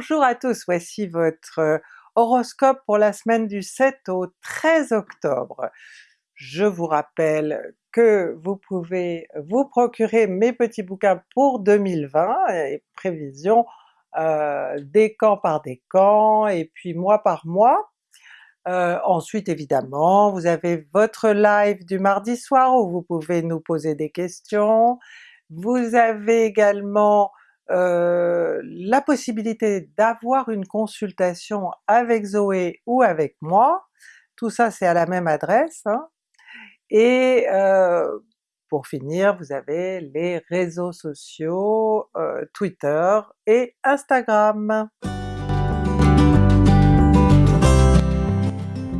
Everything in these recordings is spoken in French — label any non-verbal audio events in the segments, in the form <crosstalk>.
Bonjour à tous, voici votre euh, horoscope pour la semaine du 7 au 13 octobre. Je vous rappelle que vous pouvez vous procurer mes petits bouquins pour 2020, et prévisions euh, décan par décan, et puis mois par mois. Euh, ensuite évidemment, vous avez votre live du mardi soir où vous pouvez nous poser des questions. Vous avez également euh, la possibilité d'avoir une consultation avec Zoé ou avec moi, tout ça c'est à la même adresse, hein. et euh, pour finir vous avez les réseaux sociaux, euh, Twitter et Instagram.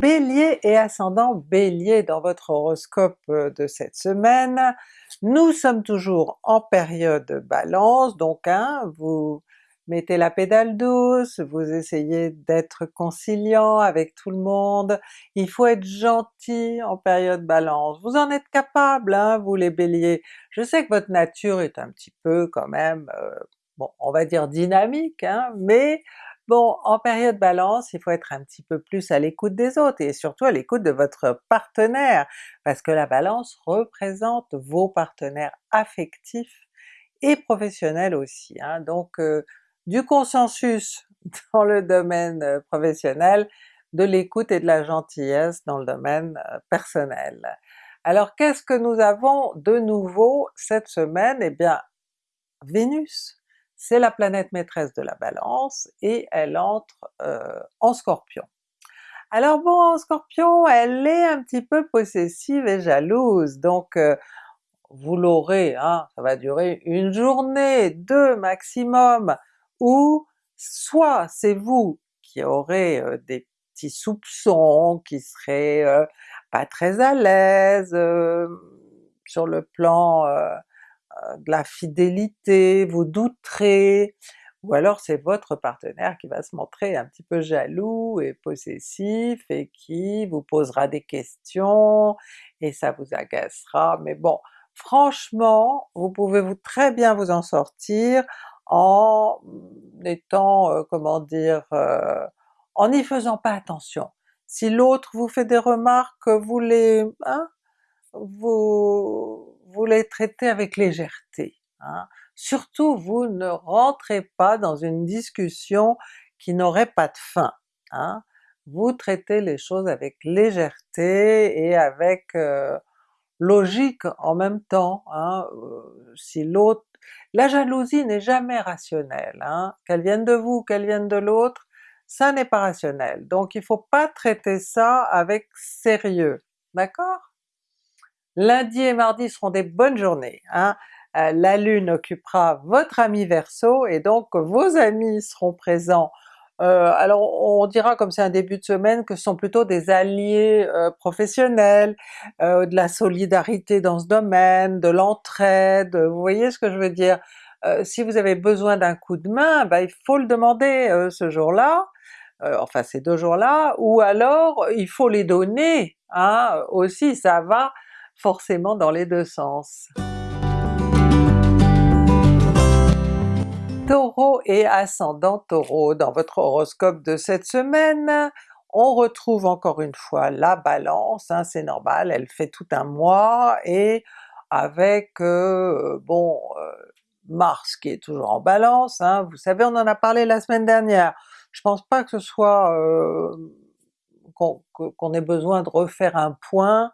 Bélier et ascendant Bélier dans votre horoscope euh, de cette semaine, nous sommes toujours en période Balance, donc hein, vous mettez la pédale douce, vous essayez d'être conciliant avec tout le monde, il faut être gentil en période Balance, vous en êtes capable hein, vous les Béliers. Je sais que votre nature est un petit peu quand même, euh, bon on va dire dynamique, hein, mais Bon, en période Balance, il faut être un petit peu plus à l'écoute des autres et surtout à l'écoute de votre partenaire, parce que la Balance représente vos partenaires affectifs et professionnels aussi. Hein. Donc euh, du consensus <laughs> dans le domaine euh, professionnel, de l'écoute et de la gentillesse dans le domaine euh, personnel. Alors qu'est-ce que nous avons de nouveau cette semaine? Eh bien Vénus c'est la planète maîtresse de la Balance et elle entre euh, en Scorpion. Alors bon, en Scorpion, elle est un petit peu possessive et jalouse, donc euh, vous l'aurez, hein, ça va durer une journée, deux maximum, ou soit c'est vous qui aurez euh, des petits soupçons, qui seraient pas très à l'aise sur le plan de la fidélité, vous douterez, ou alors c'est votre partenaire qui va se montrer un petit peu jaloux et possessif et qui vous posera des questions et ça vous agacera, mais bon, franchement, vous pouvez vous très bien vous en sortir en étant, euh, comment dire, euh, en n'y faisant pas attention. Si l'autre vous fait des remarques, vous les... Hein, vous, vous les traitez avec légèreté. Hein. Surtout vous ne rentrez pas dans une discussion qui n'aurait pas de fin. Hein. Vous traitez les choses avec légèreté et avec euh, logique en même temps. Hein. Euh, si l'autre... La jalousie n'est jamais rationnelle, hein. qu'elle vienne de vous, qu'elle vienne de l'autre, ça n'est pas rationnel. Donc il faut pas traiter ça avec sérieux, d'accord? Lundi et mardi seront des bonnes journées. Hein. Euh, la Lune occupera votre ami Verseau et donc vos amis seront présents. Euh, alors on dira comme c'est un début de semaine que ce sont plutôt des alliés euh, professionnels, de la solidarité dans ce domaine, de l'entraide, vous voyez ce que je veux dire? si vous avez besoin d'un coup de main, ben, il faut le demander ce jour-là, enfin ces deux jours-là, ou alors il faut les donner hein, aussi, ça va forcément dans les deux sens. Taureau et ascendant Taureau, dans votre horoscope de cette semaine, on retrouve encore une fois la Balance, hein, c'est normal, elle fait tout un mois, et avec euh, bon euh, Mars qui est toujours en Balance, hein, vous savez on en a parlé la semaine dernière, je pense pas que ce soit euh, qu'on ait besoin de refaire un point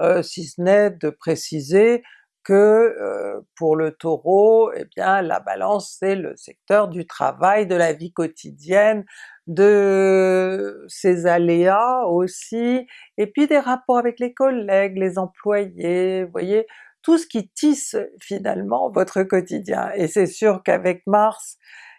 euh, si ce n'est de préciser que euh, pour le Taureau, eh bien la Balance c'est le secteur du travail, de la vie quotidienne, de ses aléas aussi, et puis des rapports avec les collègues, les employés, vous voyez, tout ce qui tisse finalement votre quotidien. Et c'est sûr qu'avec Mars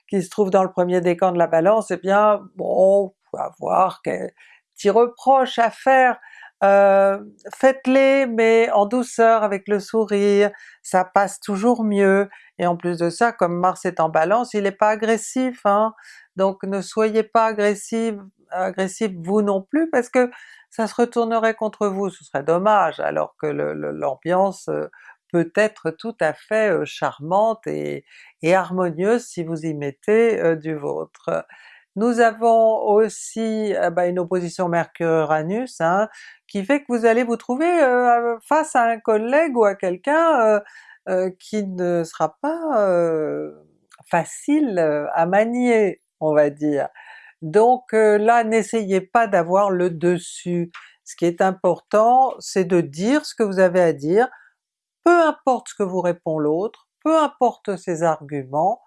qui se trouve dans le premier décan de la Balance, eh bien bon, on peut avoir quelques petits reproches à faire euh, faites-les mais en douceur avec le sourire, ça passe toujours mieux, et en plus de ça, comme Mars est en Balance, il n'est pas agressif, hein? donc ne soyez pas agressif, agressif vous non plus, parce que ça se retournerait contre vous, ce serait dommage, alors que l'ambiance euh, peut être tout à fait charmante et, harmonieuse si vous y mettez du vôtre. Nous avons aussi ah bah, une opposition Mercure-Uranus hein, qui fait que vous allez vous trouver face à un collègue ou à quelqu'un qui ne sera pas facile à manier, on va dire. Donc là, n'essayez pas d'avoir le dessus. Ce qui est important, c'est de dire ce que vous avez à dire, peu importe ce que vous répond l'autre, peu importe ses arguments,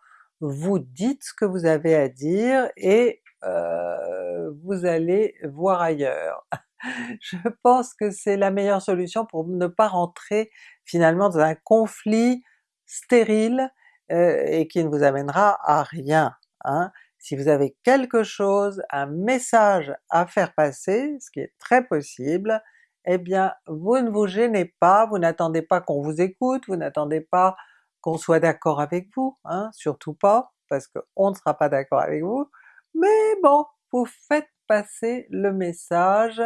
vous dites ce que vous avez à dire et euh, vous allez voir ailleurs. <laughs> Je pense que c'est la meilleure solution pour ne pas rentrer finalement dans un conflit stérile euh, et qui ne vous amènera à rien. Hein. Si vous avez quelque chose, un message à faire passer, ce qui est très possible, eh bien vous ne vous gênez pas, vous n'attendez pas qu'on vous écoute, vous n'attendez pas qu'on soit d'accord avec vous, hein, surtout pas, parce qu'on ne sera pas d'accord avec vous, mais bon, vous faites passer le message,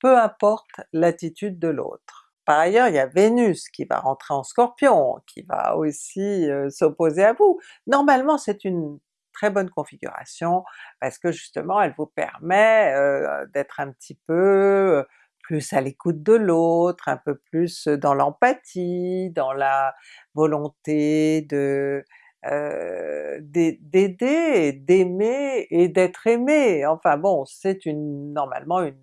peu importe l'attitude de l'autre. Par ailleurs, il y a Vénus qui va rentrer en Scorpion, qui va aussi euh, s'opposer à vous. Normalement c'est une très bonne configuration parce que justement elle vous permet euh, d'être un petit peu euh, plus à l'écoute de l'autre, un peu plus dans l'empathie, dans la volonté de d'aider, d'aimer et d'être aimé. Enfin bon, c'est une normalement une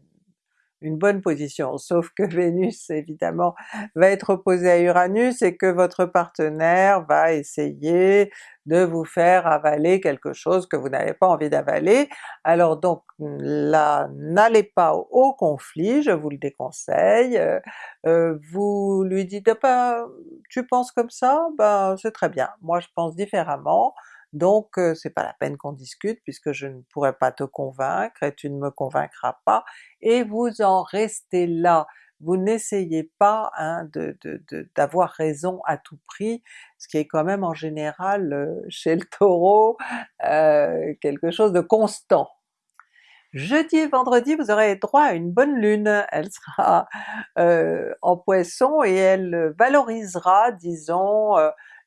une bonne position, sauf que <laughs> Vénus évidemment va être opposée à Uranus et que votre partenaire va essayer de vous faire avaler quelque chose que vous n'avez pas envie d'avaler. Alors donc là, n'allez pas au, conflit, je vous le déconseille, euh, euh, vous lui dites pas tu penses comme ça? Ben c'est très bien, moi je pense différemment, donc c'est pas la peine qu'on discute puisque je ne pourrai pas te convaincre et tu ne me convaincras pas, et vous en restez là. Vous n'essayez pas hein, d'avoir raison à tout prix, ce qui est quand même en général chez le Taureau quelque chose de constant. Jeudi et vendredi vous aurez droit à une bonne lune, elle sera en Poisson et elle valorisera disons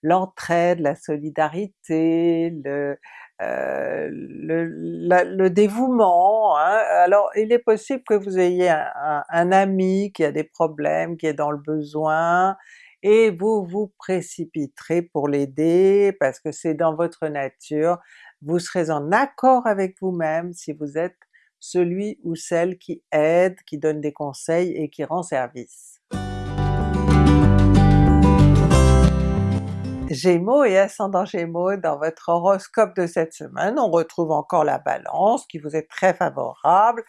l'entraide, la solidarité, le, euh, le, dévouement. Hein. Alors il est possible que vous ayez un, un, ami qui a des problèmes, qui est dans le besoin, et vous vous précipiterez pour l'aider parce que c'est dans votre nature, vous serez en accord avec vous-même si vous êtes celui ou celle qui aide, qui donne des conseils et qui rend service. Gémeaux et ascendant Gémeaux, dans votre horoscope de cette semaine, on retrouve encore la Balance qui vous est très favorable,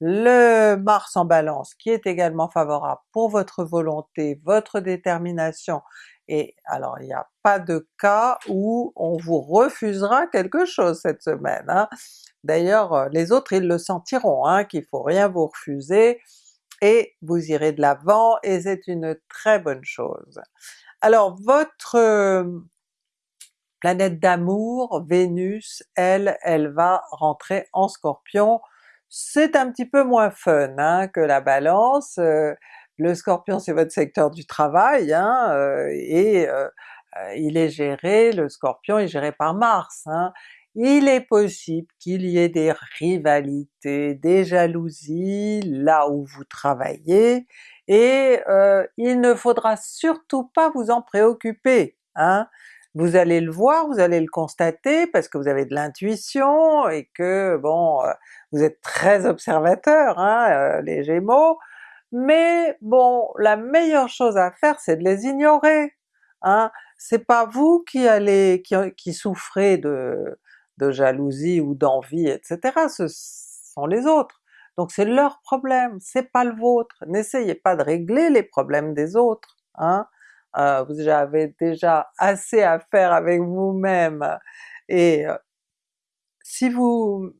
le Mars en Balance qui est également favorable pour votre volonté, votre détermination, et alors il n'y a pas de cas où on vous refusera quelque chose cette semaine. Hein. D'ailleurs euh, les autres ils le sentiront, hein, qu'il faut rien vous refuser, et vous irez de l'avant et c'est une très bonne chose. Alors votre planète d'amour, Vénus, elle, elle va rentrer en Scorpion. C'est un petit peu moins fun hein, que la Balance, le Scorpion c'est votre secteur du travail, hein, et il est géré, le Scorpion est géré par Mars. Hein. Il est possible qu'il y ait des rivalités, des jalousies là où vous travaillez, et euh, il ne faudra surtout pas vous en préoccuper. Hein? Vous allez le voir, vous allez le constater parce que vous avez de l'intuition et que bon, euh, vous êtes très observateur hein, euh, les Gémeaux, mais bon, la meilleure chose à faire c'est de les ignorer. Hein? C'est pas vous qui allez qui, souffrez de jalousie ou d'envie etc. ce sont les autres. Donc c'est leur problème, c'est pas le vôtre. N'essayez pas de régler les problèmes des autres. Hein? Euh, vous avez déjà assez à faire avec vous-même, et euh, si vous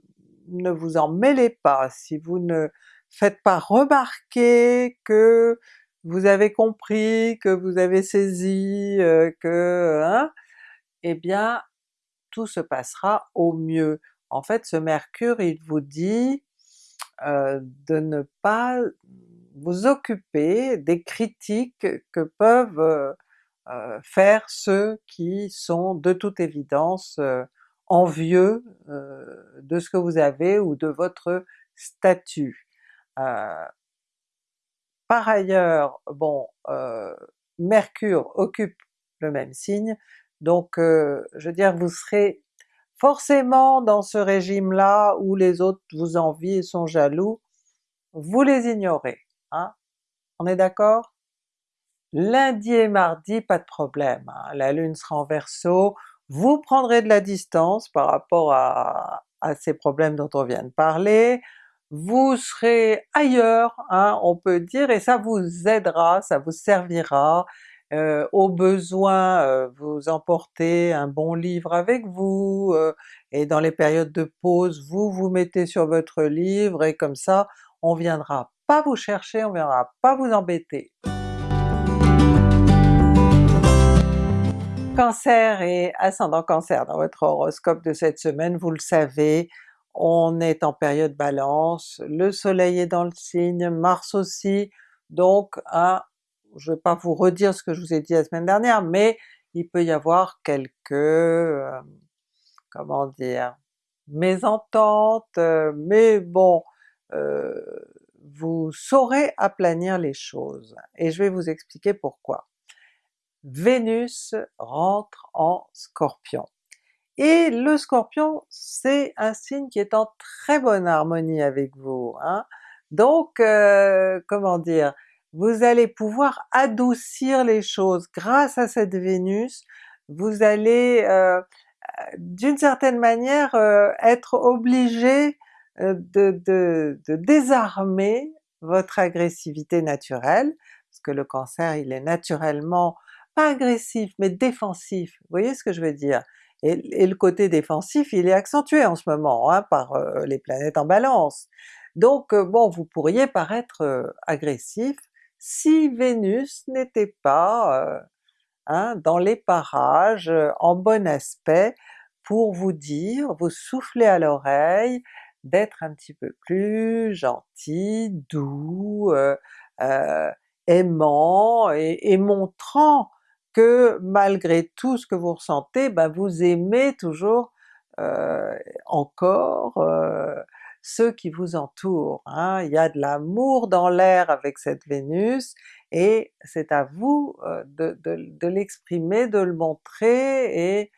ne vous en mêlez pas, si vous ne faites pas remarquer que vous avez compris, que vous avez saisi, euh, que... Hein, eh bien tout se passera au mieux. En fait ce Mercure il vous dit euh, de ne pas vous occuper des critiques que peuvent euh, faire ceux qui sont de toute évidence envieux de ce que vous avez ou de votre statut. par ailleurs, bon, Mercure occupe le même signe, donc je veux dire vous serez forcément dans ce régime-là où les autres vous envient et sont jaloux, vous les ignorez. Hein? On est d'accord? Lundi et mardi, pas de problème, hein. la Lune sera en Verseau, vous prendrez de la distance par rapport à, ces problèmes dont on vient de parler, vous serez ailleurs, hein, on peut dire, et ça vous aidera, ça vous servira, euh, au besoin euh, vous emportez un bon livre avec vous, euh, et dans les périodes de pause vous vous mettez sur votre livre et comme ça on viendra pas vous chercher, on viendra pas vous embêter. Cancer et ascendant Cancer dans votre horoscope de cette semaine, vous le savez, on est en période Balance, le soleil est dans le signe, Mars aussi, donc un, je ne vais pas vous redire ce que je vous ai dit la semaine dernière, mais il peut y avoir quelques, euh, comment dire, mésententes, euh, mais bon, euh, vous saurez aplanir les choses, et je vais vous expliquer pourquoi. Vénus rentre en Scorpion. Et le Scorpion, c'est un signe qui est en très bonne harmonie avec vous. Hein? Donc, comment dire, vous allez pouvoir adoucir les choses grâce à cette Vénus, vous allez euh, d'une certaine manière euh, être obligé de, de, de, désarmer votre agressivité naturelle, parce que le Cancer il est naturellement pas agressif, mais défensif, vous voyez ce que je veux dire? Et, le côté défensif il est accentué en ce moment hein, par euh, les planètes en Balance. Donc euh, bon, vous pourriez paraître euh, agressif si Vénus n'était pas hein, dans les parages, en bon aspect, pour vous dire, vous souffler à l'oreille, d'être un petit peu plus gentil, doux, aimant et montrant que malgré tout ce que vous ressentez, ben vous aimez toujours euh, encore euh, ceux qui vous entourent. Hein. Il y a de l'amour dans l'air avec cette Vénus, et c'est à vous de, de, l'exprimer, de le montrer, et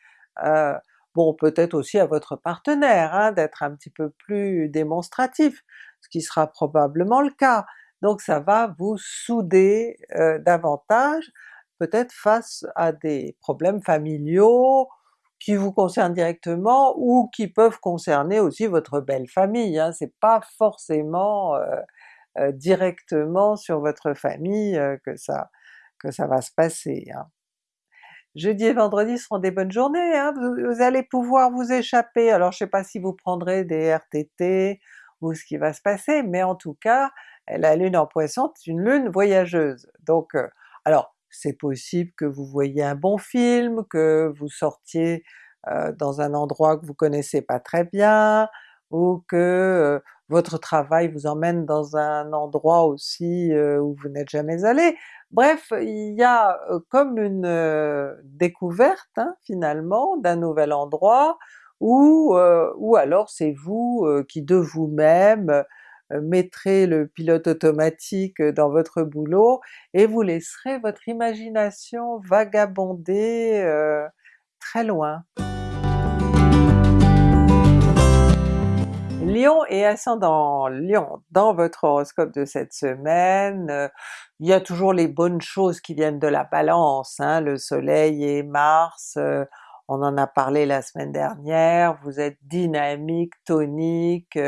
bon peut-être aussi à votre partenaire hein, d'être un petit peu plus démonstratif, ce qui sera probablement le cas. Donc ça va vous souder davantage, peut-être face à des problèmes familiaux qui vous concernent directement ou qui peuvent concerner aussi votre belle famille, hein. c'est pas forcément euh, euh, directement sur votre famille euh, que, ça, que ça va se passer. Hein. Jeudi et vendredi seront des bonnes journées, hein. vous, allez pouvoir vous échapper, alors je sais pas si vous prendrez des RTT ou ce qui va se passer, mais en tout cas la lune en Poisson c'est une lune voyageuse, donc alors c'est possible que vous voyez un bon film, que vous sortiez dans un endroit que vous connaissez pas très bien, ou que votre travail vous emmène dans un endroit aussi où vous n'êtes jamais allé. Bref, il y a comme une découverte hein, finalement d'un nouvel endroit, ou, ou alors c'est vous qui de vous-même mettrez le pilote automatique dans votre boulot et vous laisserez votre imagination vagabonder euh, très loin. Lion et ascendant Lion, dans votre horoscope de cette semaine, euh, il y a toujours les bonnes choses qui viennent de la Balance, hein, le Soleil et Mars, on en a parlé la semaine dernière, vous êtes dynamique, tonique,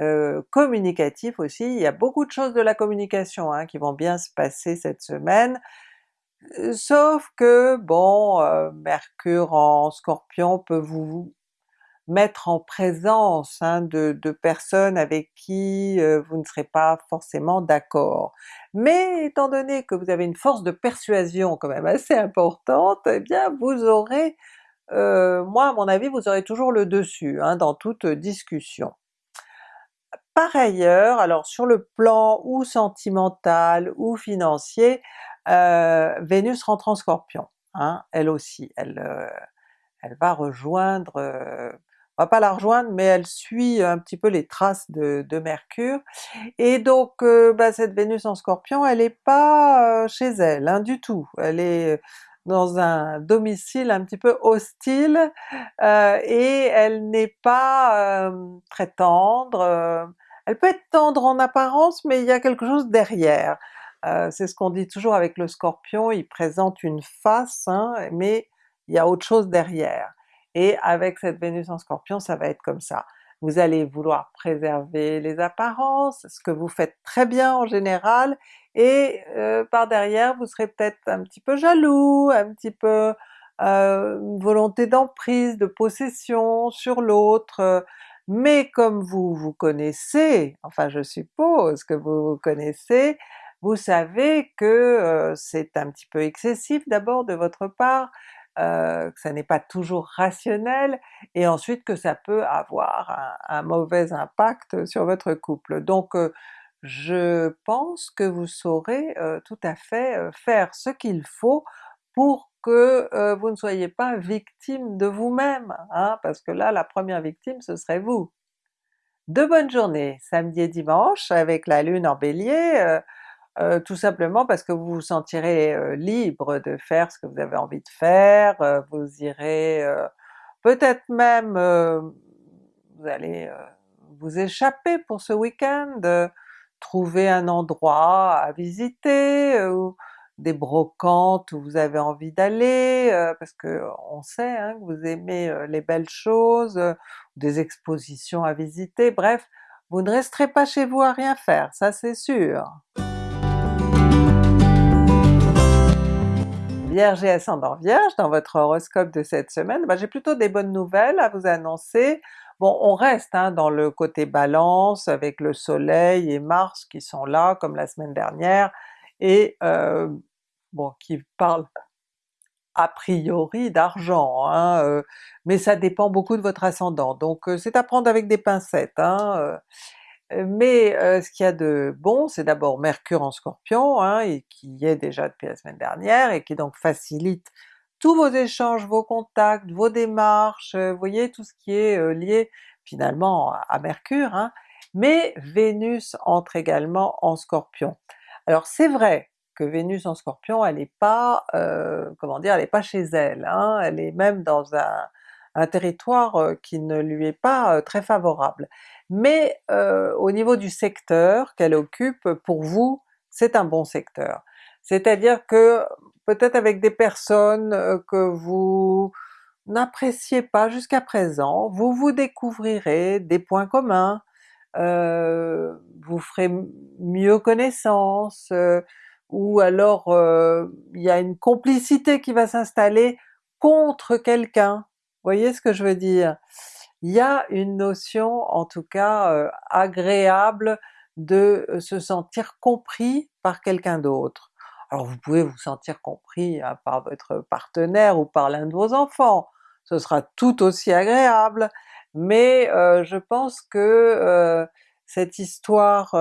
euh, communicatif aussi, il y a beaucoup de choses de la communication hein, qui vont bien se passer cette semaine, euh, sauf que bon, euh, Mercure en Scorpion peut vous mettre en présence hein, de, personnes avec qui vous ne serez pas forcément d'accord. Mais étant donné que vous avez une force de persuasion quand même assez importante, eh bien vous aurez, moi à mon avis, vous aurez toujours le dessus hein, dans toute discussion. Par ailleurs, alors sur le plan ou sentimental ou financier, Vénus rentre en Scorpion, hein, elle aussi, elle, elle va rejoindre, on va pas la rejoindre, mais elle suit un petit peu les traces de, Mercure, et donc bah, cette Vénus en Scorpion, elle est pas chez elle hein, du tout, elle est dans un domicile un petit peu hostile, et elle n'est pas très tendre, elle peut être tendre en apparence, mais il y a quelque chose derrière. c'est ce qu'on dit toujours avec le Scorpion, il présente une face, hein, mais il y a autre chose derrière. Et avec cette Vénus en Scorpion, ça va être comme ça. Vous allez vouloir préserver les apparences, ce que vous faites très bien en général, et euh, par derrière vous serez peut-être un petit peu jaloux, un petit peu euh, une volonté d'emprise, de possession sur l'autre, mais comme vous vous connaissez, enfin je suppose que vous vous connaissez, vous savez que c'est un petit peu excessif d'abord de votre part, que ça n'est pas toujours rationnel, et ensuite que ça peut avoir un, mauvais impact sur votre couple. Donc je pense que vous saurez tout à fait faire ce qu'il faut pour que vous ne soyez pas victime de vous-même, hein, parce que là la première victime ce serait vous. De bonnes journées, samedi et dimanche avec la Lune en Bélier, euh, tout simplement parce que vous vous sentirez euh, libre de faire ce que vous avez envie de faire, euh, vous irez peut-être même vous allez vous échapper pour ce week-end, trouver un endroit à visiter, des brocantes où vous avez envie d'aller, parce que on sait hein, que vous aimez les belles choses, des expositions à visiter, bref, vous ne resterez pas chez vous à rien faire, ça c'est sûr! Vierge et ascendant Vierge, dans votre horoscope de cette semaine, ben, j'ai plutôt des bonnes nouvelles à vous annoncer. Bon, on reste hein, dans le côté Balance avec le Soleil et Mars qui sont là comme la semaine dernière, et euh, bon, qui parlent a priori d'argent, hein, euh, mais ça dépend beaucoup de votre ascendant, donc euh, c'est à prendre avec des pincettes. Hein, mais ce qu'il y a de bon, c'est d'abord Mercure en Scorpion, hein, et qui y est déjà depuis la semaine dernière, et qui donc facilite tous vos échanges, vos contacts, vos démarches, vous voyez tout ce qui est lié finalement à Mercure, hein. mais Vénus entre également en Scorpion. Alors c'est vrai que Vénus en Scorpion, elle n'est pas, comment dire, elle n'est pas chez elle, hein, elle est même dans un, territoire qui ne lui est pas très favorable mais euh, au niveau du secteur qu'elle occupe, pour vous, c'est un bon secteur. C'est-à-dire que peut-être avec des personnes euh, que vous n'appréciez pas jusqu'à présent, vous vous découvrirez des points communs, euh, vous ferez mieux connaissance, ou alors il y a une complicité qui va s'installer contre quelqu'un, voyez ce que je veux dire? il y a une notion en tout cas agréable de se sentir compris par quelqu'un d'autre. Alors vous pouvez vous sentir compris hein, par votre partenaire ou par l'un de vos enfants, ce sera tout aussi agréable, mais je pense que cette histoire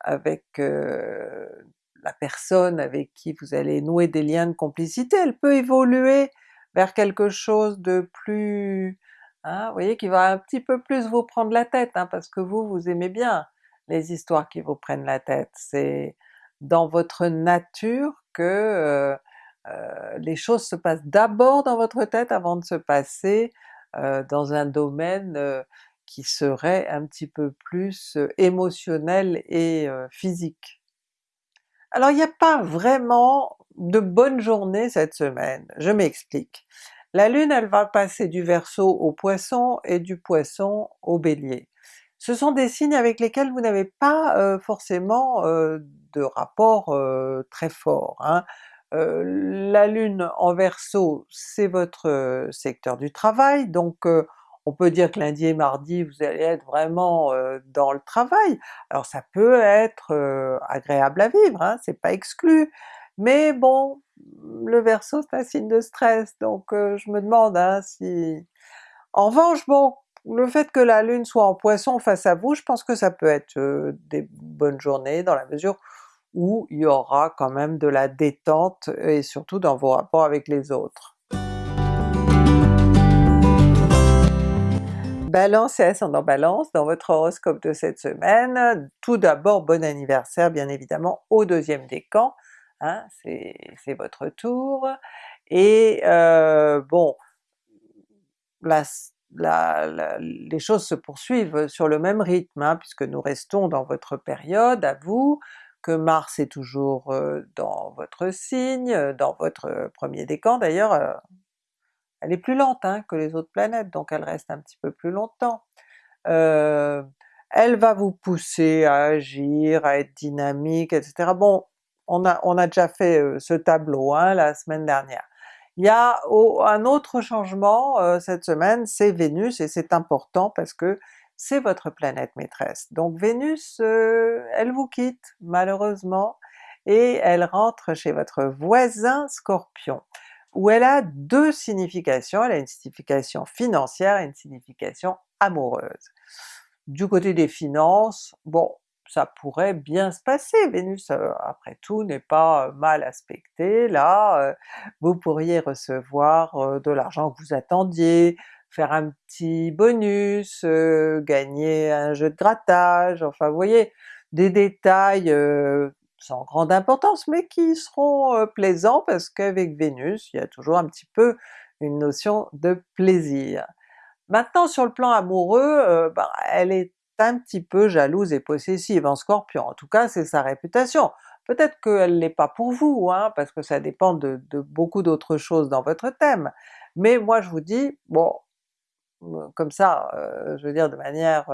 avec la personne avec qui vous allez nouer des liens de complicité, elle peut évoluer vers quelque chose de plus Hein, vous voyez qu'il va un petit peu plus vous prendre la tête, hein, parce que vous, vous aimez bien les histoires qui vous prennent la tête. C'est dans votre nature que euh, euh, les choses se passent d'abord dans votre tête avant de se passer euh, dans un domaine qui serait un petit peu plus émotionnel et physique. Alors il n'y a pas vraiment de bonne journée cette semaine, je m'explique. La Lune elle va passer du Verseau au Poisson et du Poisson au Bélier. Ce sont des signes avec lesquels vous n'avez pas euh, forcément euh, de rapport euh, très fort. Hein. La Lune en Verseau c'est votre secteur du travail, donc on peut dire que lundi et mardi vous allez être vraiment dans le travail. Alors ça peut être agréable à vivre, hein, c'est pas exclu, mais bon, le Verseau c'est un signe de stress, donc je me demande hein, si... En revanche, bon, le fait que la Lune soit en Poisson face à vous, je pense que ça peut être des bonnes journées dans la mesure où il y aura quand même de la détente et surtout dans vos rapports avec les autres. Balance et ascendant Balance, dans votre horoscope de cette semaine, tout d'abord bon anniversaire bien évidemment au deuxième décan, hein, c'est votre tour, et euh, bon, les choses se poursuivent sur le même rythme, hein, puisque nous restons dans votre période à vous, Mars est toujours dans votre signe, dans votre premier décan d'ailleurs, elle est plus lente hein, que les autres planètes, donc elle reste un petit peu plus longtemps. Elle va vous pousser à agir, à être dynamique, etc. Bon, on a, déjà fait ce tableau hein, la semaine dernière. Il y a un autre changement cette semaine, c'est Vénus, et c'est important parce que c'est votre planète maîtresse. Donc Vénus, elle vous quitte malheureusement, et elle rentre chez votre voisin Scorpion où elle a deux significations, elle a une signification financière et une signification amoureuse. Du côté des finances, bon, ça pourrait bien se passer, Vénus euh, après tout n'est pas mal aspecté, là euh, vous pourriez recevoir euh, de l'argent que vous attendiez, faire un petit bonus, gagner un jeu de grattage, enfin vous voyez, des détails sans grande importance, mais qui seront plaisants parce qu'avec Vénus, il y a toujours un petit peu une notion de plaisir. Maintenant sur le plan amoureux, ben, elle est un petit peu jalouse et possessive en Scorpion, en tout cas c'est sa réputation. Peut-être qu'elle l'est pas pour vous, hein, parce que ça dépend de, beaucoup d'autres choses dans votre thème, mais moi je vous dis, bon, comme ça, je veux dire de manière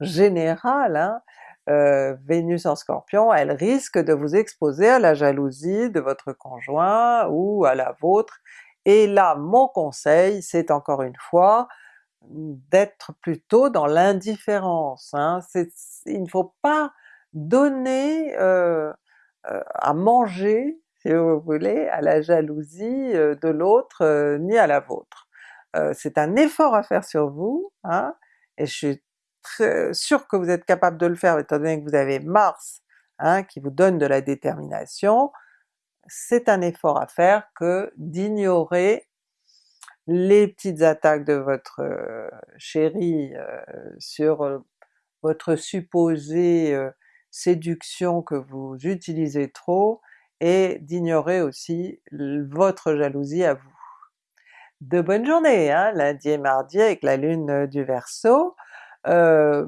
générale, hein, euh, Vénus en Scorpion, elle risque de vous exposer à la jalousie de votre conjoint ou à la vôtre, et là mon conseil c'est encore une fois d'être plutôt dans l'indifférence. Hein. Il ne faut pas donner euh, euh, à manger, si vous voulez, à la jalousie de l'autre ni à la vôtre. C'est un effort à faire sur vous, hein, et je suis sûr que vous êtes capable de le faire étant donné que vous avez Mars hein, qui vous donne de la détermination, c'est un effort à faire que d'ignorer les petites attaques de votre euh, chéri euh, sur euh, votre supposée séduction que vous utilisez trop, et d'ignorer aussi votre jalousie à vous. De bonnes journées, hein, lundi et mardi avec la lune du Verseau, euh,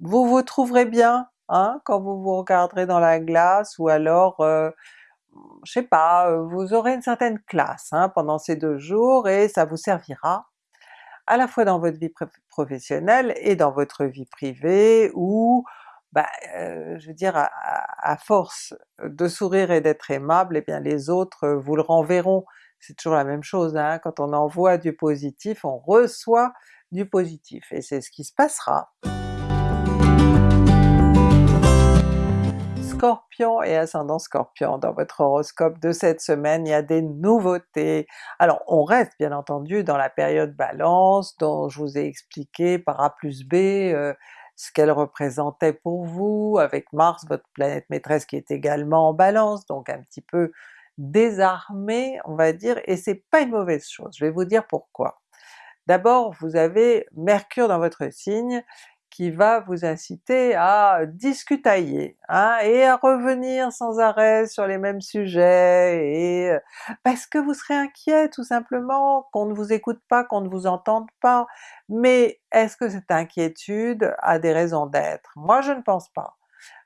vous vous trouverez bien hein, quand vous vous regarderez dans la glace, ou alors euh, je sais pas, euh, vous aurez une certaine classe hein, pendant ces deux jours et ça vous servira à la fois dans votre vie professionnelle et dans votre vie privée, où bah, je veux dire à, force de sourire et d'être aimable, eh bien les autres vous le renverront. C'est toujours la même chose, hein, quand on envoie du positif, on reçoit du positif, et c'est ce qui se passera. Scorpion et ascendant Scorpion, dans votre horoscope de cette semaine, il y a des nouveautés. Alors on reste bien entendu dans la période Balance, dont je vous ai expliqué par A plus B euh, ce qu'elle représentait pour vous, avec Mars, votre planète maîtresse qui est également en Balance, donc un petit peu désarmé on va dire, et c'est pas une mauvaise chose, je vais vous dire pourquoi. D'abord vous avez Mercure dans votre signe qui va vous inciter à discutailler, hein, et à revenir sans arrêt sur les mêmes sujets, et euh, parce que vous serez inquiet tout simplement qu'on ne vous écoute pas, qu'on ne vous entende pas. Mais est-ce que cette inquiétude a des raisons d'être? Moi je ne pense pas.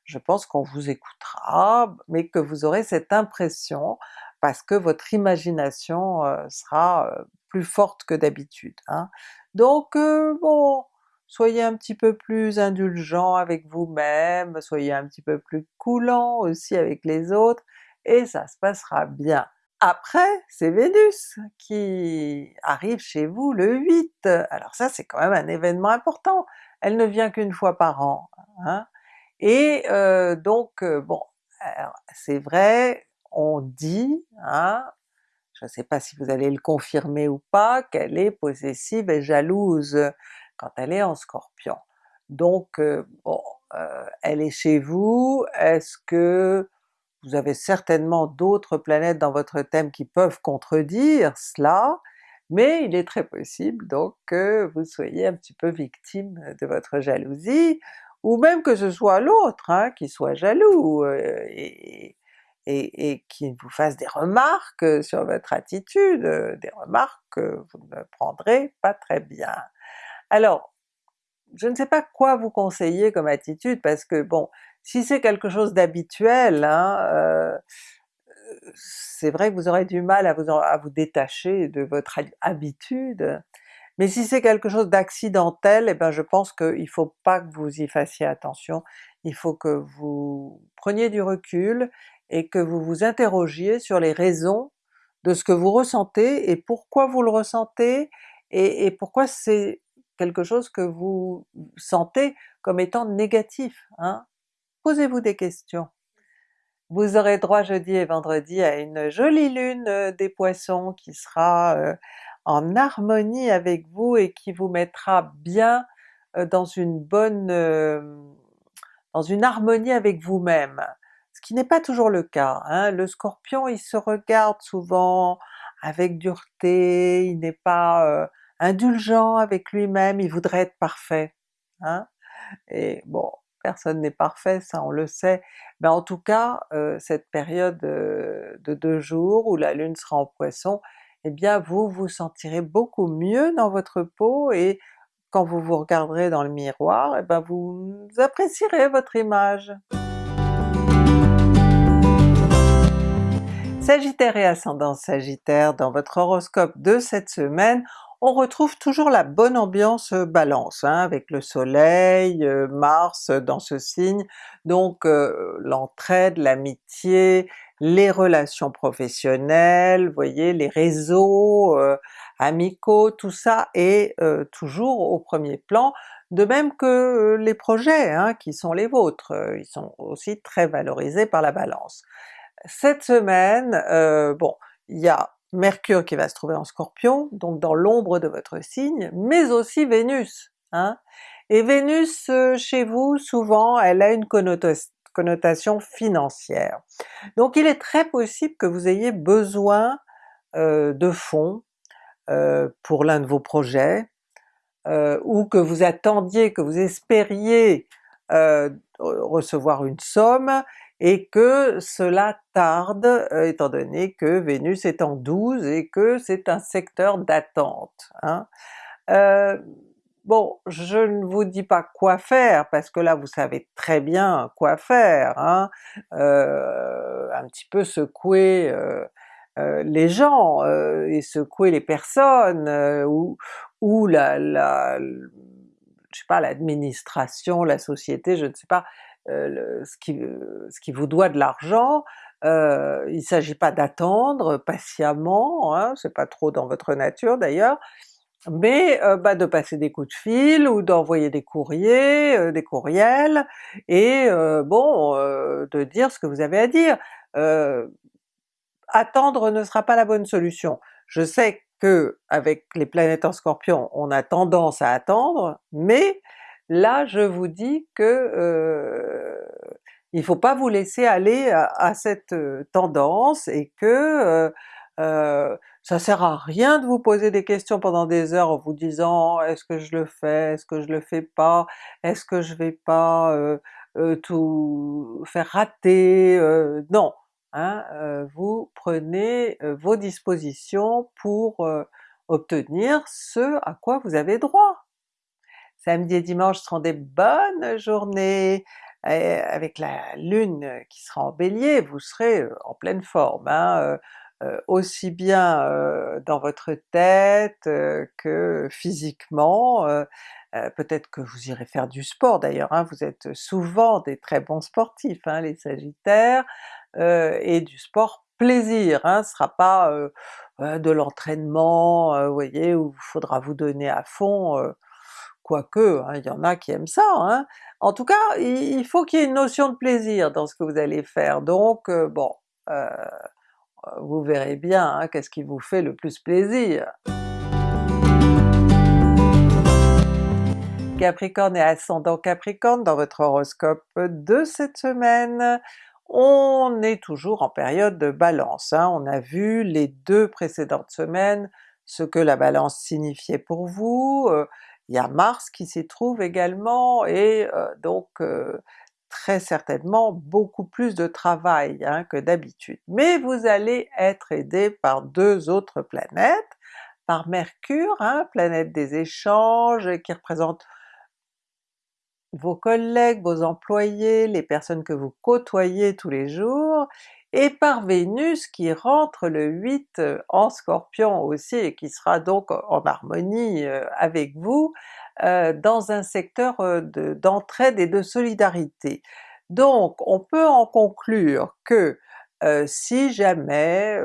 Je pense qu'on vous écoutera, mais que vous aurez cette impression parce que votre imagination euh, sera euh, plus forte que d'habitude. Hein. Donc euh, bon, soyez un petit peu plus indulgent avec vous-même, soyez un petit peu plus coulant aussi avec les autres, et ça se passera bien. Après, c'est Vénus qui arrive chez vous le 8, alors ça c'est quand même un événement important, elle ne vient qu'une fois par an, hein. Et euh, donc euh, bon, c'est vrai, on dit, hein, je ne sais pas si vous allez le confirmer ou pas, qu'elle est possessive et jalouse quand elle est en Scorpion. Donc euh, bon, elle est chez vous, est-ce que vous avez certainement d'autres planètes dans votre thème qui peuvent contredire cela, mais il est très possible donc que vous soyez un petit peu victime de votre jalousie, ou même que ce soit l'autre hein, qui soit jaloux euh, et, qui vous fasse des remarques sur votre attitude, des remarques que vous ne prendrez pas très bien. Alors, je ne sais pas quoi vous conseiller comme attitude parce que bon, si c'est quelque chose d'habituel, hein, euh, c'est vrai que vous aurez du mal à vous détacher de votre habitude, mais si c'est quelque chose d'accidentel, eh ben je pense qu'il ne faut pas que vous y fassiez attention, il faut que vous preniez du recul et que vous vous interrogiez sur les raisons de ce que vous ressentez et pourquoi vous le ressentez et, pourquoi c'est quelque chose que vous sentez comme étant négatif. Hein? Posez-vous des questions. Vous aurez droit jeudi et vendredi à une jolie lune euh, des Poissons qui sera euh, en harmonie avec vous et qui vous mettra bien euh, dans une bonne... dans une harmonie avec vous-même ce qui n'est pas toujours le cas. Hein. Le Scorpion il se regarde souvent avec dureté, il n'est pas euh, indulgent avec lui-même, il voudrait être parfait. Hein. Et bon, personne n'est parfait, ça on le sait, mais en tout cas euh, cette période euh, de deux jours où la Lune sera en Poisson, eh bien vous vous sentirez beaucoup mieux dans votre peau et quand vous vous regarderez dans le miroir, eh bien vous apprécierez votre image. Sagittaire et ascendant Sagittaire, dans votre horoscope de cette semaine, on retrouve toujours la bonne ambiance Balance, hein, avec le soleil, Mars dans ce signe, donc l'entraide, l'amitié, les relations professionnelles, voyez, les réseaux amicaux, tout ça est toujours au premier plan, de même que les projets hein, qui sont les vôtres, ils sont aussi très valorisés par la Balance. Cette semaine, bon, il y a Mercure qui va se trouver en Scorpion, donc dans l'ombre de votre signe, mais aussi Vénus. Hein? Et Vénus euh, chez vous, souvent, elle a une connotation financière. Donc il est très possible que vous ayez besoin euh, de fonds pour l'un de vos projets, ou que vous attendiez, que vous espériez recevoir une somme, et que cela tarde euh, étant donné que Vénus est en 12 et que c'est un secteur d'attente. Hein. Euh, bon, je ne vous dis pas quoi faire parce que là vous savez très bien quoi faire, hein. euh, un petit peu secouer les gens et secouer les personnes ou, ou la, la je sais pas, l'administration, la société, je ne sais pas, euh, ce, qui, euh, ce qui vous doit de l'argent, euh, il ne s'agit pas d'attendre patiemment, hein, c'est pas trop dans votre nature d'ailleurs, mais bah, de passer des coups de fil ou d'envoyer des courriers, des courriels, et bon, de dire ce que vous avez à dire. attendre ne sera pas la bonne solution. Je sais que avec les planètes en Scorpion, on a tendance à attendre, mais Là je vous dis que euh, il faut pas vous laisser aller à, cette euh, tendance et que euh, ça sert à rien de vous poser des questions pendant des heures en vous disant est-ce que je le fais, est-ce que je le fais pas, est-ce que je vais pas tout faire rater, non! Hein, vous prenez vos dispositions pour obtenir ce à quoi vous avez droit samedi et dimanche seront des bonnes journées, avec la lune qui sera en bélier, vous serez euh, en pleine forme, hein, euh, euh, aussi bien dans votre tête que physiquement, peut-être que vous irez faire du sport d'ailleurs, hein, vous êtes souvent des très bons sportifs hein, les Sagittaires, et du sport plaisir, hein, ce sera pas de l'entraînement, vous voyez, où il faudra vous donner à fond, quoique hein, il y en a qui aiment ça. Hein. En tout cas, il faut qu'il y ait une notion de plaisir dans ce que vous allez faire, donc euh, bon, euh, vous verrez bien hein, qu'est-ce qui vous fait le plus plaisir. Capricorne et ascendant Capricorne dans votre horoscope de cette semaine, on est toujours en période de Balance. On a vu les deux précédentes semaines ce que la Balance signifiait pour vous, euh, il y a Mars qui s'y trouve également et euh, donc euh, très certainement beaucoup plus de travail hein, que d'habitude. Mais vous allez être aidé par deux autres planètes, par Mercure, hein, planète des échanges qui représente vos collègues, vos employés, les personnes que vous côtoyez tous les jours, et par Vénus qui rentre le 8 euh, en Scorpion aussi et qui sera donc en harmonie euh, avec vous euh, dans un secteur d'entraide et de solidarité. Donc on peut en conclure que si jamais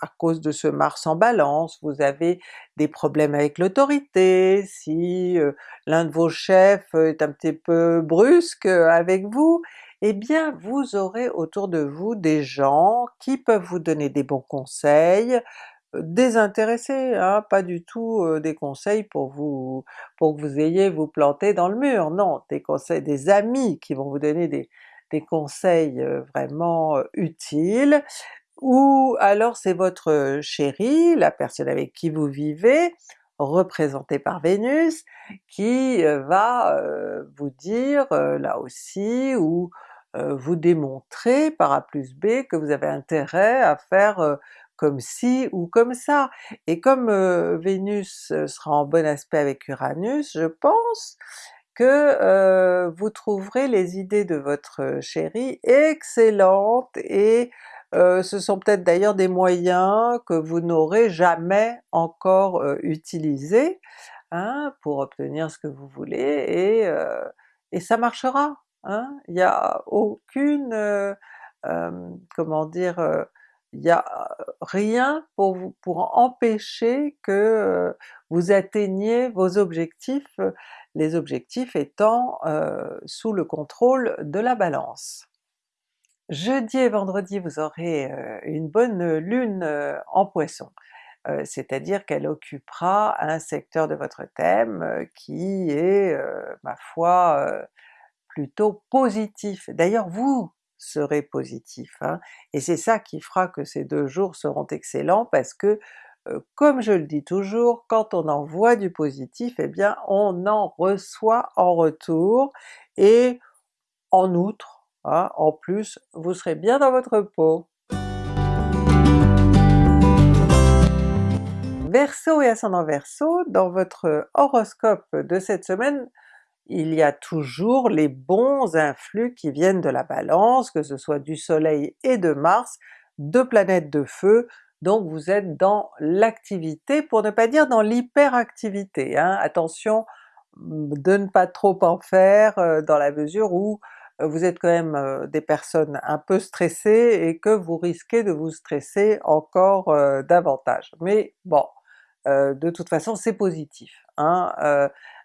à cause de ce Mars en Balance, vous avez des problèmes avec l'autorité, si l'un de vos chefs est un petit peu brusque avec vous, eh bien vous aurez autour de vous des gens qui peuvent vous donner des bons conseils, désintéressés, hein, pas du tout des conseils pour vous pour que vous ayez vous planter dans le mur, non, des conseils, des amis qui vont vous donner des, conseils vraiment utiles, ou alors c'est votre chéri, la personne avec qui vous vivez, représentée par Vénus, qui va vous dire là aussi, ou vous démontrer par A plus B que vous avez intérêt à faire comme ci ou comme ça. Et comme Vénus sera en bon aspect avec Uranus, je pense que vous trouverez les idées de votre chéri excellentes et ce sont peut-être d'ailleurs des moyens que vous n'aurez jamais encore utilisés hein, pour obtenir ce que vous voulez, et ça marchera! Il n'y a aucune, comment dire, il n'y a rien pour, vous, pour empêcher que vous atteigniez vos objectifs, les objectifs étant sous le contrôle de la Balance. Jeudi et vendredi vous aurez une bonne lune en Poisson, c'est-à-dire qu'elle occupera un secteur de votre thème qui est, ma foi, plutôt positif. D'ailleurs vous serez positif, hein, et c'est ça qui fera que ces deux jours seront excellents parce que comme je le dis toujours, quand on envoie du positif, eh bien on en reçoit en retour, et en outre, Hein, en plus, vous serez bien dans votre peau. Verseau et ascendant Verseau, dans votre horoscope de cette semaine, il y a toujours les bons influx qui viennent de la Balance, que ce soit du Soleil et de Mars, deux planètes de feu, donc vous êtes dans l'activité, pour ne pas dire dans l'hyperactivité. Hein. Attention de ne pas trop en faire euh, dans la mesure où vous êtes quand même des personnes un peu stressées et que vous risquez de vous stresser encore davantage. Mais bon, de toute façon c'est positif. Hein,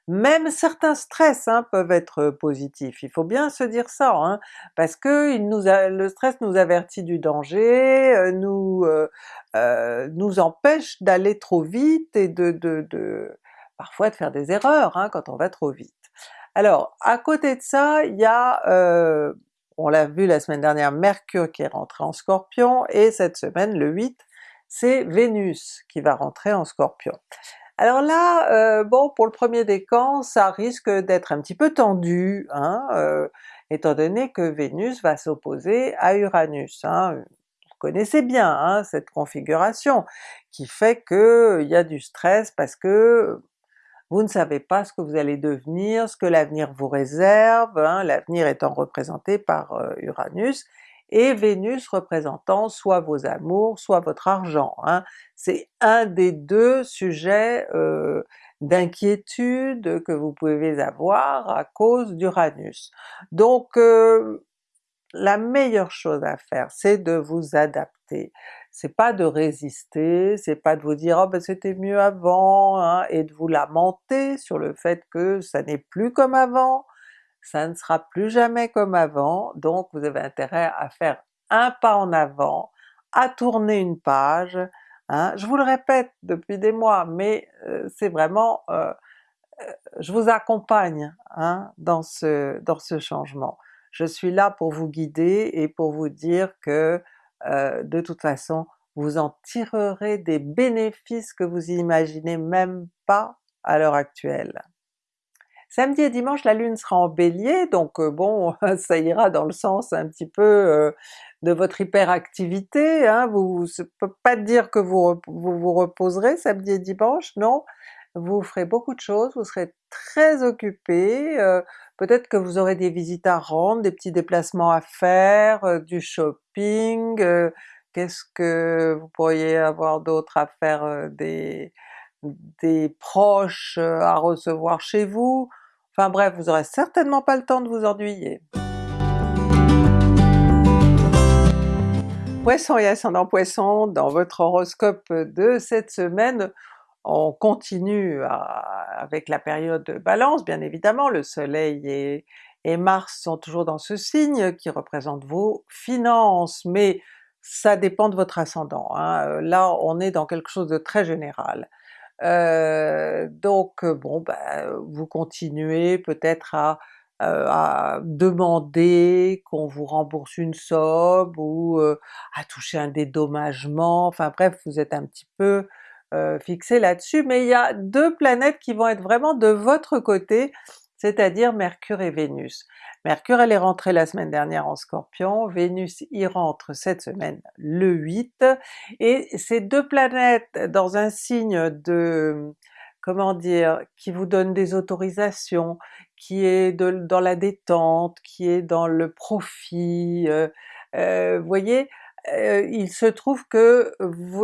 même certains stress hein, peuvent être positifs, il faut bien se dire ça, hein, parce que le stress nous avertit du danger, nous, nous empêche d'aller trop vite et de, parfois de faire des erreurs hein, quand on va trop vite. Alors à côté de ça, il y a, on l'a vu la semaine dernière, Mercure qui est rentré en Scorpion, et cette semaine, le 8, c'est Vénus qui va rentrer en Scorpion. Alors là, euh, bon pour le premier décan, ça risque d'être un petit peu tendu, hein, euh, étant donné que Vénus va s'opposer à Uranus. Hein. Vous connaissez bien hein, cette configuration qui fait qu'il y a du stress parce que vous ne savez pas ce que vous allez devenir, ce que l'avenir vous réserve, hein, l'avenir étant représenté par euh, Uranus, et Vénus représentant soit vos amours, soit votre argent. Hein. C'est un des deux sujets euh, d'inquiétude que vous pouvez avoir à cause d'Uranus. Donc euh, la meilleure chose à faire c'est de vous adapter c'est pas de résister, c'est pas de vous dire oh ben c'était mieux avant, hein, et de vous lamenter sur le fait que ça n'est plus comme avant, ça ne sera plus jamais comme avant, donc vous avez intérêt à faire un pas en avant, à tourner une page, hein. je vous le répète depuis des mois, mais euh, c'est vraiment, euh, euh, je vous accompagne hein, dans, ce, dans ce changement. je suis là pour vous guider et pour vous dire que de toute façon vous en tirerez des bénéfices que vous imaginez même pas à l'heure actuelle. Samedi et dimanche la Lune sera en Bélier, donc euh, bon <laughs> ça ira dans le sens un petit peu euh, de votre hyperactivité, hein. vous ne peut pas dire que vous, vous, reposerez samedi et dimanche, non, vous ferez beaucoup de choses, vous serez très occupé, euh, peut-être que vous aurez des visites à rendre, des petits déplacements à faire, du shopping, qu'est-ce que vous pourriez avoir d'autre à faire, des proches à recevoir chez vous, enfin bref, vous aurez certainement pas le temps de vous ennuyer. Poisson et ascendant Poisson, dans votre horoscope de cette semaine, on continue avec la période de Balance bien évidemment, le Soleil et, Mars sont toujours dans ce signe qui représente vos finances, mais ça dépend de votre ascendant. Hein. Là on est dans quelque chose de très général. Euh, donc euh, bon ben vous continuez peut-être à, euh, à demander qu'on vous rembourse une somme ou à toucher un dédommagement, enfin bref vous êtes un petit peu fixé là-dessus, mais il y a deux planètes qui vont être vraiment de votre côté, c'est-à-dire Mercure et Vénus. Mercure elle est rentrée la semaine dernière en Scorpion, Vénus y rentre cette semaine le 8, et ces deux planètes dans un signe de, comment dire, qui vous donne des autorisations, qui est dans la détente, qui est dans le profit, euh, euh, voyez, euh, il se trouve que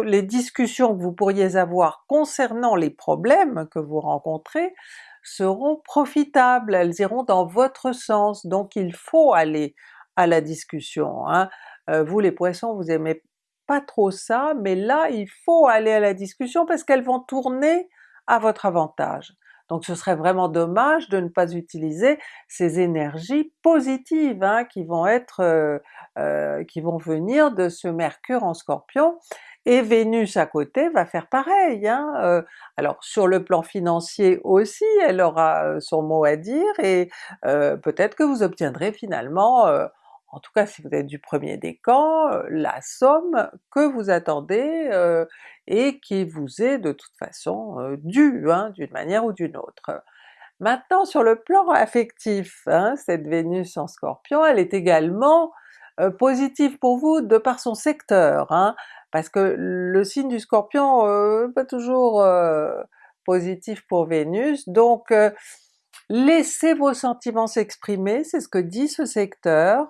les discussions que vous pourriez avoir concernant les problèmes que vous rencontrez seront profitables, elles iront dans votre sens, donc il faut aller à la discussion. Hein. Euh, vous les Poissons, vous aimez pas trop ça, mais là il faut aller à la discussion parce qu'elles vont tourner à votre avantage. Donc ce serait vraiment dommage de ne pas utiliser ces énergies positives hein, qui vont être, euh, euh, qui vont venir de ce Mercure en Scorpion, et Vénus à côté va faire pareil. Hein. Euh, alors sur le plan financier aussi, elle aura euh, son mot à dire et euh, peut-être que vous obtiendrez finalement, en tout cas si vous êtes du premier décan, la somme que vous attendez et qui vous est de toute façon due, hein, d'une manière ou d'une autre. Maintenant sur le plan affectif, hein, cette Vénus en Scorpion, elle est également positive pour vous de par son secteur. Hein parce que le signe du Scorpion euh, pas toujours euh, positif pour Vénus, donc euh, laissez vos sentiments s'exprimer, c'est ce que dit ce secteur.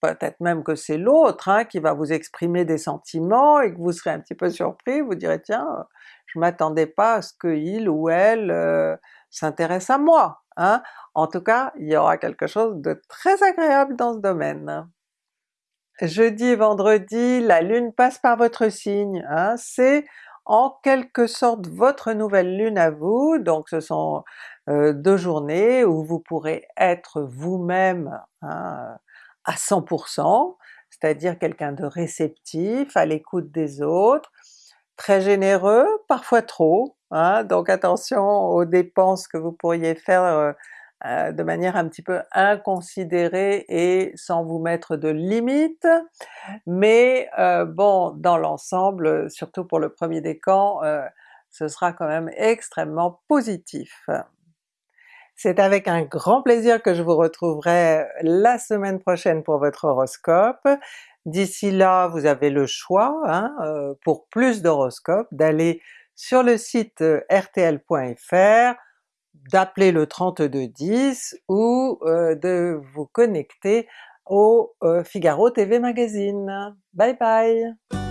Peut-être même que c'est l'autre hein, qui va vous exprimer des sentiments et que vous serez un petit peu surpris, vous direz tiens, je m'attendais pas à ce qu'il ou elle s'intéresse à moi. Hein. En tout cas, il y aura quelque chose de très agréable dans ce domaine. Jeudi et vendredi, la Lune passe par votre signe, hein, c'est en quelque sorte votre nouvelle Lune à vous, donc ce sont euh, deux journées où vous pourrez être vous-même hein, à 100%, c'est-à-dire quelqu'un de réceptif, à l'écoute des autres, très généreux, parfois trop, hein, donc attention aux dépenses que vous pourriez faire euh, euh, de manière un petit peu inconsidérée et sans vous mettre de limites, mais euh, bon, dans l'ensemble, surtout pour le premier décan, euh, ce sera quand même extrêmement positif. C'est avec un grand plaisir que je vous retrouverai la semaine prochaine pour votre horoscope. D'ici là, vous avez le choix, hein, pour plus d'horoscopes, d'aller sur le site rtl.fr, d'appeler le 3210 ou euh, de vous connecter au euh, Figaro TV Magazine. Bye bye!